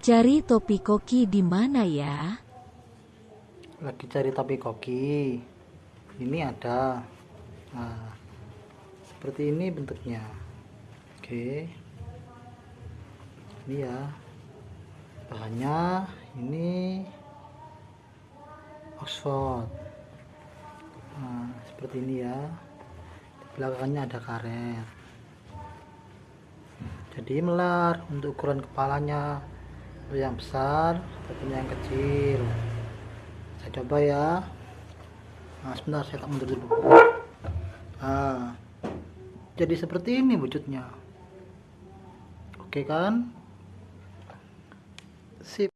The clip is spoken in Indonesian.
Cari topi koki di mana ya? lagi cari topi koki. Ini ada. Nah seperti ini bentuknya. Oke. Ini ya. Bahannya ini Oxford. Nah seperti ini ya. Di belakangnya ada karet. Jadi melar untuk ukuran kepalanya yang besar satunya yang kecil. Saya coba ya. Nah sebentar saya tak mundur dulu. Nah jadi seperti ini wujudnya. Oke kan? Sip